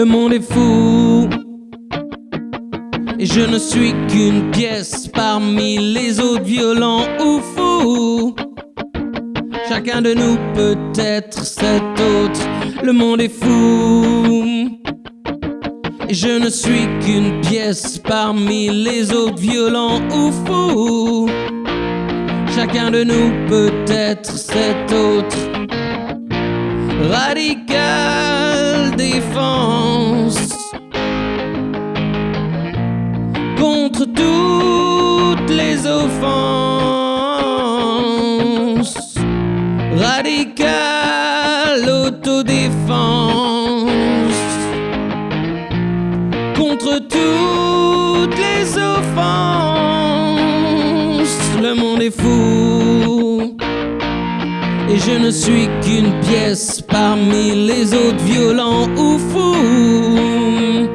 Le monde est fou. Et je ne suis qu'une pièce parmi les autres violents ou fous. Chacun de nous peut être cet autre. Le monde est fou. Et je ne suis qu'une pièce parmi les autres violents ou fous. Chacun de nous peut être cet autre. Radical défense contre toutes les offenses. Radical autodéfense contre toutes les offenses. Le monde est fou. Je ne suis qu'une pièce parmi les autres violents ou fous.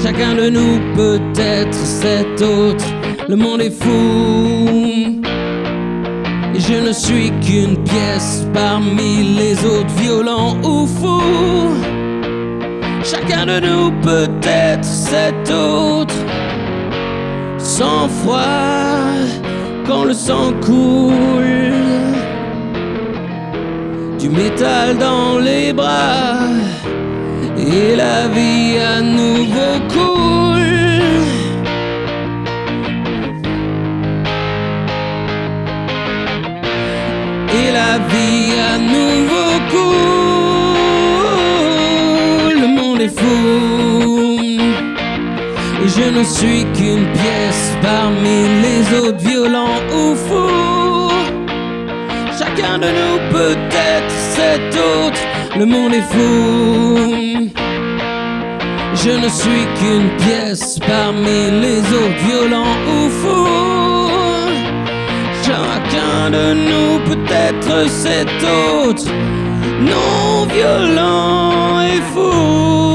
Chacun de nous peut être cet autre. Le monde est fou. Et je ne suis qu'une pièce parmi les autres violents ou fous. Chacun de nous peut être cet autre. Sans froid quand le sang coule. Du métal dans les bras et la vie à nouveau coule. Et la vie à nouveau coule. Le monde est fou. Je ne suis qu'une pièce parmi les autres violents ou fous. Chacun de nous peut être cet autre. Le monde est fou. Je ne suis qu'une pièce parmi les autres violents ou fous. Chacun de nous peut être cet autre. Non violent et fou.